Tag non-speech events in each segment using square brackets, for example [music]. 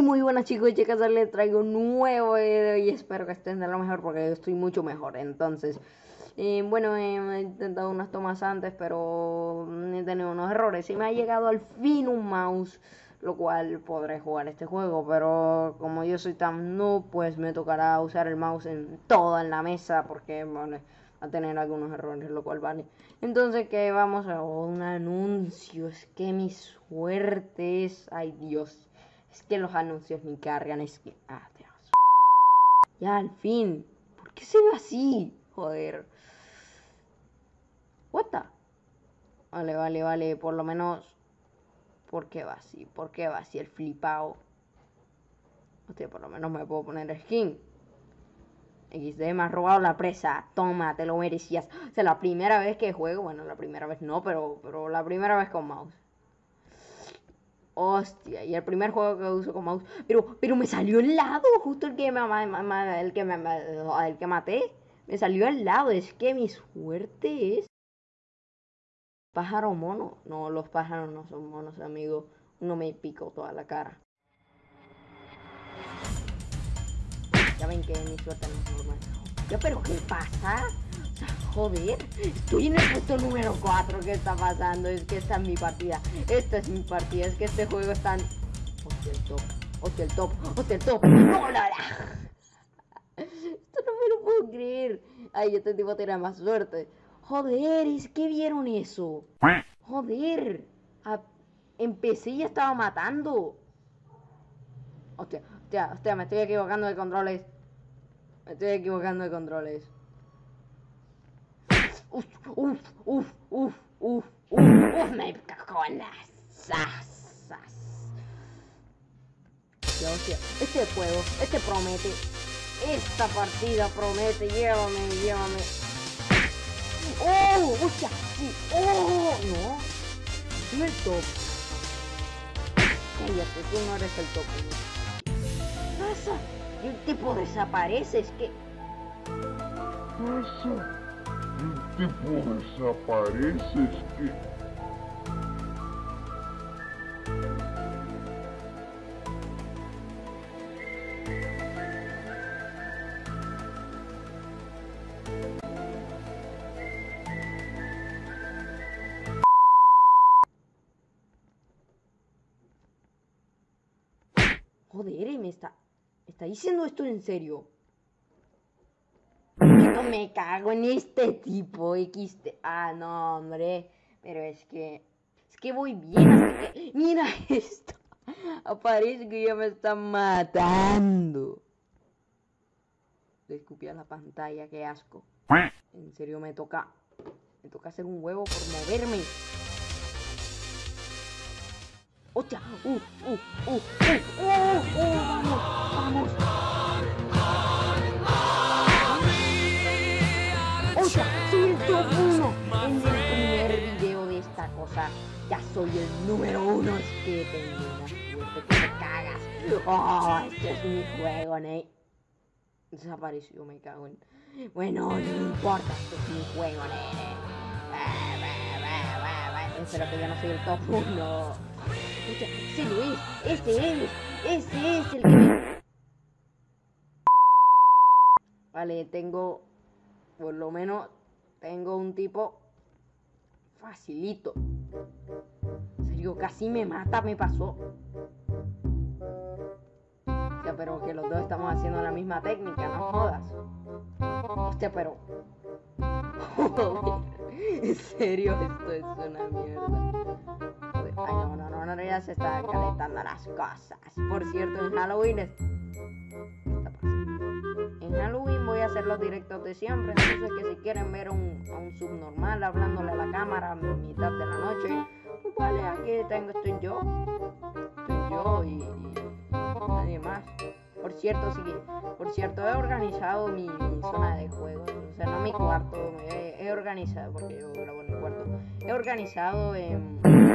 Muy buenas chicos y chicas, les traigo un nuevo video y espero que estén de lo mejor porque yo estoy mucho mejor. Entonces, eh, bueno, eh, he intentado unas tomas antes, pero he tenido unos errores y me ha llegado al fin un mouse, lo cual podré jugar este juego, pero como yo soy tan noob, pues me tocará usar el mouse en toda la mesa porque, bueno, a tener algunos errores, lo cual vale. Entonces, que vamos a un anuncio, es que mi suerte es, ay Dios. Es que los anuncios ni cargan, es que... Ah, Dios. Ya, al fin. ¿Por qué se ve así? Joder. What the? Vale, vale, vale. Por lo menos... ¿Por qué va así? ¿Por qué va así el flipado? Hostia, por lo menos me puedo poner skin. XD me ha robado la presa. Toma, te lo merecías. O sea, la primera vez que juego, bueno, la primera vez no, pero, pero la primera vez con mouse. Hostia, y el primer juego que uso con mouse. Pero, pero me salió al lado, justo el que me, el que me, el que maté. Me salió al lado. Es que mi suerte es. Pájaro mono. No, los pájaros no son monos, amigo. Uno me picó toda la cara. Ya ven que mi suerte no es normal. Ya, pero ¿qué pasa? Joder, estoy en el puesto número 4, ¿qué está pasando? Es que esta es mi partida, esta es mi partida, es que este juego está... Hostia, el top, hostia, el top, hostia, el top, ¡Hola! Esto no me lo puedo creer. Ay, este tipo tiene más suerte. Joder, es que vieron eso. Joder, empecé y ya estaba matando. Hostia, hostia, hostia, me estoy equivocando de controles. Me estoy equivocando de controles. Uf, uf, uf, uf, uf, uf, me cago en las sasas. este juego, este promete. Esta partida promete, llévame, llévame. ¡Oh! ¡Hostia! Sí. ¡Oh! No. No el top. Cállate, tú no eres el top. ¿Qué pasa? El tipo desaparece, es que... Pasa el tipo desaparece, es que... Joder, me está... ¿Está diciendo esto en serio? Me cago en este tipo XT. Ah, no, hombre. Pero es que. Es que voy bien. mira esto. Aparece que ya me están matando. Le escupí la pantalla, qué asco. En serio me toca. Me toca hacer un huevo por moverme. ¡Hostia! ¡Uh, uh, uh, uh, uh, uh! ¡Vamos! ¡Vamos! ya soy el número uno. Es que tengo que te cagas. Oh, este es mi juego, Ney. Desapareció, me cago en. Bueno, no importa, este es mi juego, nene. Espero que ya no soy el top 1. Ese lo es, ese es, ese es el que Vale, tengo, por lo menos, tengo un tipo facilito. En serio, casi me mata, me pasó. Hostia, pero que los dos estamos haciendo la misma técnica, no jodas. Hostia, pero... [laughs] en serio, esto es una mierda. Ay, no, no, no, no, ya se están calentando las cosas. Por cierto, en Halloween... Es... En Halloween hacer los directos de siempre. Entonces, que si quieren ver un, a un subnormal hablándole a la cámara a mitad de la noche, pues vale, aquí tengo, estoy yo. Estoy yo y, nadie más. Por cierto, sí, por cierto, he organizado mi, zona de juego. O sea, no mi cuarto, he, organizado, porque yo grabo en mi cuarto. He organizado en he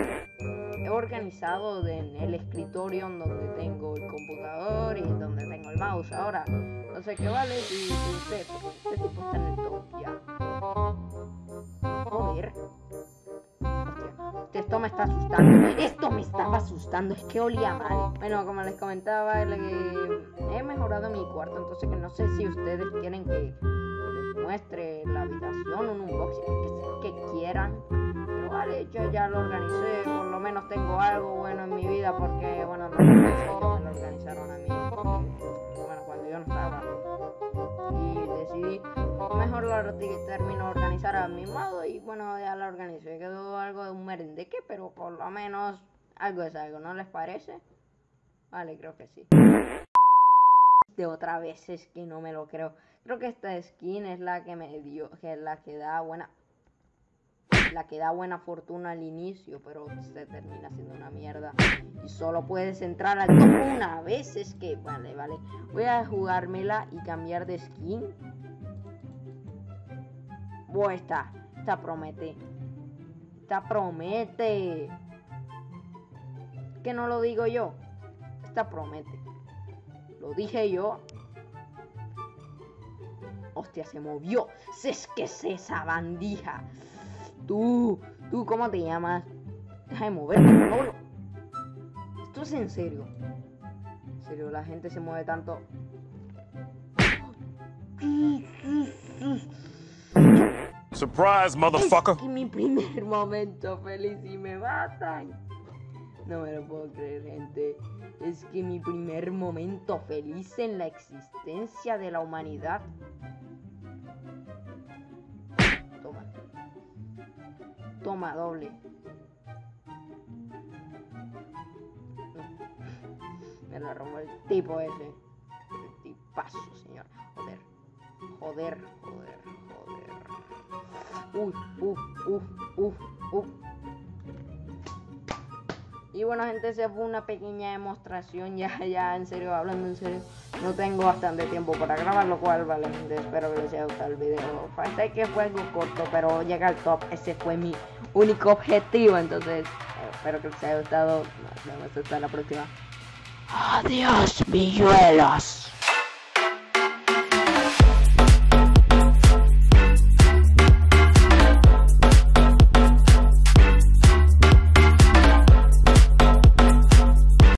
organizado en el escritorio donde tengo el computador y donde tengo el mouse. Ahora, no sé qué vale si, usted, este tipo está en el top ya. Joder. Este esto me está asustando. Esto me estaba asustando. Es que olía mal. Bueno, como les comentaba, he mejorado mi cuarto. Entonces, que no sé si ustedes quieren que, les muestre la habitación, un unboxing, que, que quieran. Pero vale, yo ya lo organicé. Menos tengo algo bueno en mi vida. Porque, bueno, no me lo organizaron a mí. bueno, cuando yo no estaba. Y decidí mejor lo termino organizar a mi modo y bueno, ya la organizo. quedó algo de un merendeque, pero por lo menos algo es algo, ¿no les parece? Vale, creo que sí. De otra vez es que no me lo creo. Creo que esta skin es la que me dio, que es la que da buena la que da buena fortuna al inicio, pero se termina siendo una mierda. Y solo puedes entrar al una vez. Es que, vale, vale. Voy a jugármela y cambiar de skin. Buah, esta, esta promete. Esta promete. Que no lo digo yo. Esta promete. Lo dije yo. Hostia, se movió. Es que es esa bandija. Tú, tú, ¿cómo te llamas? Deja de moverte, Esto es en serio. En serio, la gente se mueve tanto. Surprise, motherfucker. Es que mi primer momento feliz y me matan. No me lo puedo creer, gente. Es que mi primer momento feliz en la existencia de la humanidad. Toma, doble. Me lo robó el tipo ese. El tipazo, señor. Joder. Joder, joder, joder. Uf, uf, uf, uf, uf. Y bueno gente, esa fue una pequeña demostración, ya, ya en serio, hablando en serio, no tengo bastante tiempo para grabar, lo cual vale, espero que les haya gustado el video. Sé que fue algo corto, pero llega al top, ese fue mi único objetivo, entonces espero que les haya gustado, nos vemos hasta la próxima. Adiós, milluelos.